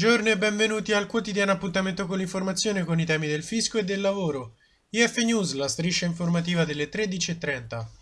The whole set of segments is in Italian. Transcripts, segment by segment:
Buongiorno e benvenuti al quotidiano appuntamento con l'informazione con i temi del fisco e del lavoro. IF News, la striscia informativa delle 13.30.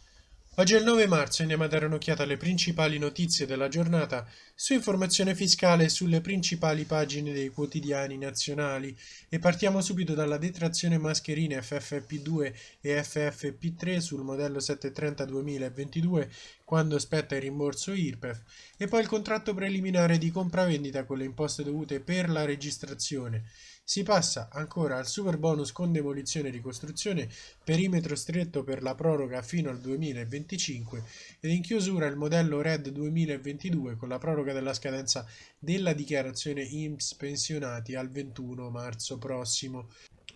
Oggi è il 9 marzo e andiamo a dare un'occhiata alle principali notizie della giornata su informazione fiscale sulle principali pagine dei quotidiani nazionali. E partiamo subito dalla detrazione mascherine FFP2 e FFP3 sul modello 730 2022 quando spetta il rimborso IRPEF e poi il contratto preliminare di compravendita con le imposte dovute per la registrazione si passa ancora al super bonus con demolizione e ricostruzione, perimetro stretto per la proroga fino al 2025 ed in chiusura il modello RED 2022 con la proroga della scadenza della dichiarazione IMSS pensionati al 21 marzo prossimo.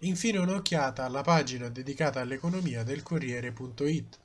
Infine un'occhiata alla pagina dedicata all'economia del Corriere.it.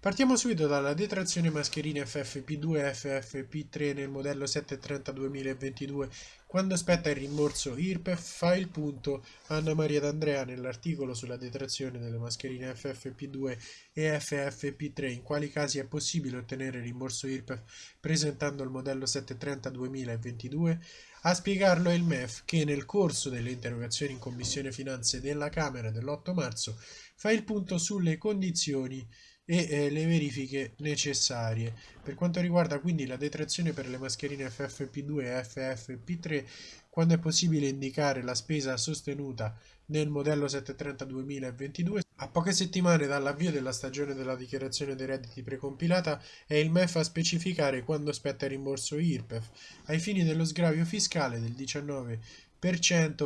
Partiamo subito dalla detrazione mascherine FFP2 e FFP3 nel modello 730 2022. Quando aspetta il rimborso IRPEF fa il punto Anna Maria D'Andrea nell'articolo sulla detrazione delle mascherine FFP2 e FFP3 in quali casi è possibile ottenere il rimborso IRPEF presentando il modello 730 2022. A spiegarlo è il MEF che nel corso delle interrogazioni in Commissione Finanze della Camera dell'8 marzo fa il punto sulle condizioni e eh, le verifiche necessarie. Per quanto riguarda quindi la detrazione per le mascherine FFP2 e FFP3, quando è possibile indicare la spesa sostenuta nel modello 730 2022, a poche settimane dall'avvio della stagione della dichiarazione dei redditi precompilata è il MEF a specificare quando spetta il rimborso IRPEF, ai fini dello sgravio fiscale del 19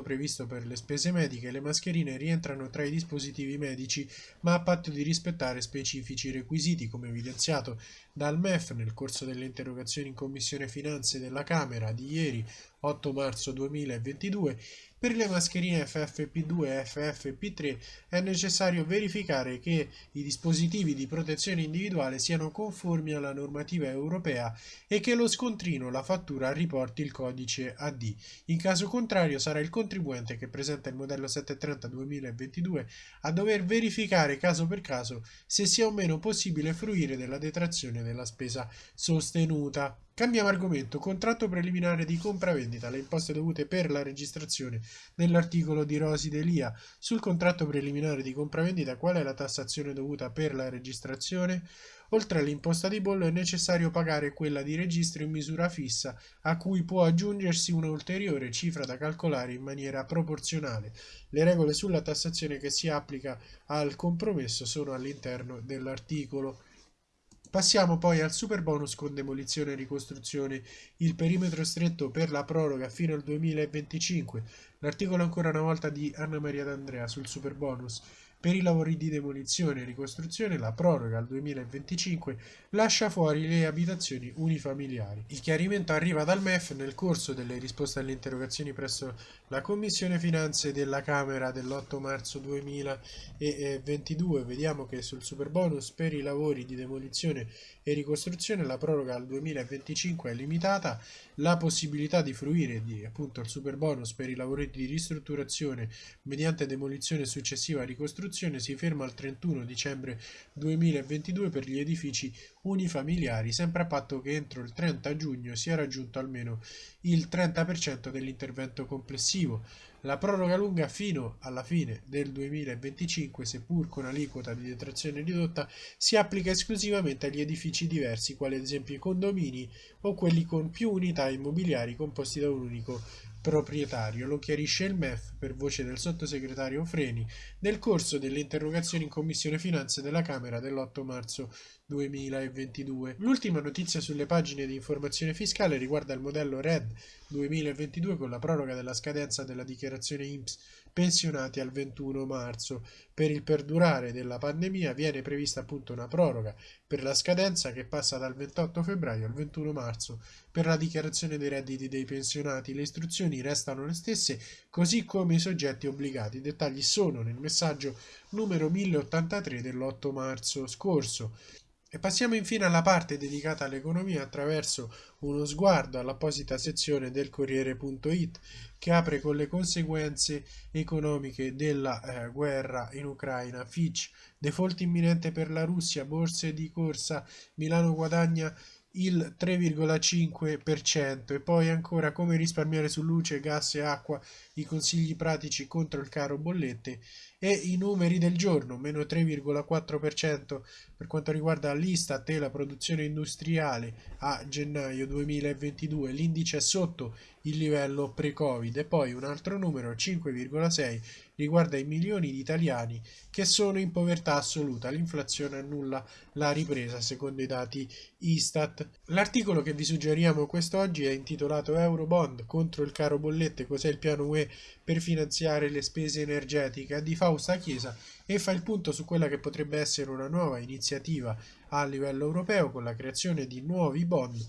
previsto per le spese mediche, le mascherine rientrano tra i dispositivi medici, ma a patto di rispettare specifici requisiti, come evidenziato dal MEF nel corso delle interrogazioni in Commissione Finanze della Camera di ieri 8 marzo 2022 per le mascherine FFP2 e FFP3 è necessario verificare che i dispositivi di protezione individuale siano conformi alla normativa europea e che lo scontrino la fattura riporti il codice AD. In caso contrario sarà il contribuente che presenta il modello 730-2022 a dover verificare caso per caso se sia o meno possibile fruire della detrazione della spesa sostenuta. Cambiamo argomento, contratto preliminare di compravendita, le imposte dovute per la registrazione nell'articolo di Rosi Delia. Sul contratto preliminare di compravendita qual è la tassazione dovuta per la registrazione? Oltre all'imposta di bollo è necessario pagare quella di registro in misura fissa, a cui può aggiungersi un'ulteriore cifra da calcolare in maniera proporzionale. Le regole sulla tassazione che si applica al compromesso sono all'interno dell'articolo. Passiamo poi al super bonus con demolizione e ricostruzione, il perimetro stretto per la proroga fino al 2025, l'articolo ancora una volta di Anna Maria D'Andrea sul super bonus. Per i lavori di demolizione e ricostruzione la proroga al 2025 lascia fuori le abitazioni unifamiliari. Il chiarimento arriva dal MEF nel corso delle risposte alle interrogazioni presso la Commissione Finanze della Camera dell'8 marzo 2022. Vediamo che sul superbonus per i lavori di demolizione e ricostruzione la proroga al 2025 è limitata, la possibilità di fruire di appunto il superbonus per i lavori di ristrutturazione mediante demolizione successiva a ricostruzione costruzione si ferma al 31 dicembre 2022 per gli edifici unifamiliari, sempre a patto che entro il 30 giugno sia raggiunto almeno il 30% dell'intervento complessivo. La proroga lunga fino alla fine del 2025, seppur con aliquota di detrazione ridotta, si applica esclusivamente agli edifici diversi, quali ad esempio i condomini o quelli con più unità immobiliari composti da un unico proprietario. Lo chiarisce il MEF per voce del sottosegretario Freni nel corso delle interrogazioni in Commissione Finanze della Camera dell'8 marzo 2022. L'ultima notizia sulle pagine di informazione fiscale riguarda il modello RED 2022 con la proroga della scadenza della dichiarazione IMSS pensionati al 21 marzo. Per il perdurare della pandemia viene prevista appunto una proroga per la scadenza che passa dal 28 febbraio al 21 marzo. Per la dichiarazione dei redditi dei pensionati le istruzioni restano le stesse, così come i soggetti obbligati. I dettagli sono nel messaggio numero 1083 dell'8 marzo scorso. E passiamo infine alla parte dedicata all'economia attraverso uno sguardo all'apposita sezione del Corriere.it che apre con le conseguenze economiche della eh, guerra in Ucraina. Fitch, default imminente per la Russia, borse di corsa, Milano guadagna il 3,5% e poi ancora come risparmiare su luce, gas e acqua, i consigli pratici contro il caro bollette e i numeri del giorno, meno 3,4% per quanto riguarda l'Istat e la produzione industriale a gennaio 2022, l'indice è sotto il livello pre-Covid. E poi un altro numero, 5,6, riguarda i milioni di italiani che sono in povertà assoluta. L'inflazione annulla la ripresa secondo i dati Istat. L'articolo che vi suggeriamo quest'oggi è intitolato Eurobond contro il caro bollette, cos'è il piano UE per finanziare le spese energetiche di Fausta Chiesa e fa il punto su quella che potrebbe essere una nuova iniziativa a livello europeo con la creazione di nuovi bond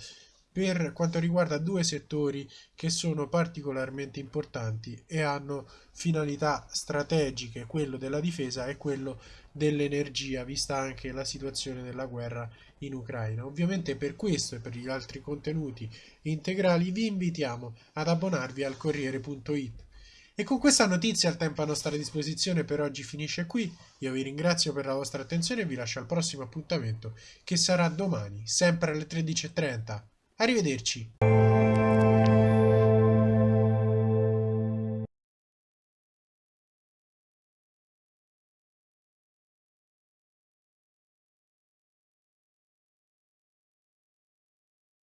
per quanto riguarda due settori che sono particolarmente importanti e hanno finalità strategiche, quello della difesa e quello dell'energia, vista anche la situazione della guerra in Ucraina. Ovviamente per questo e per gli altri contenuti integrali vi invitiamo ad abbonarvi al Corriere.it. E con questa notizia il tempo a nostra disposizione per oggi finisce qui. Io vi ringrazio per la vostra attenzione e vi lascio al prossimo appuntamento che sarà domani, sempre alle 13.30. Arrivederci.